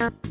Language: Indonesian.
you